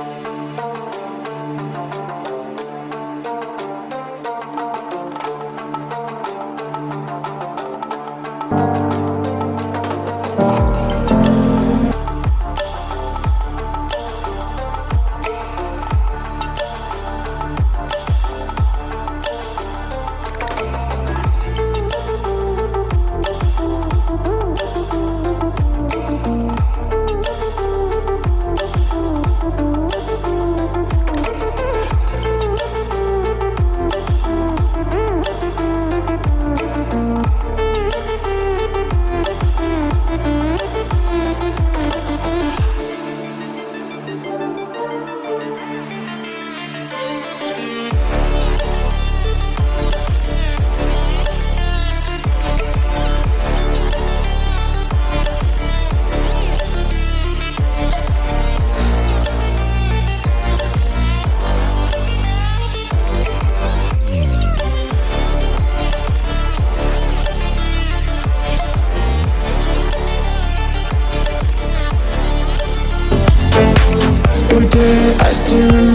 Every day I still remember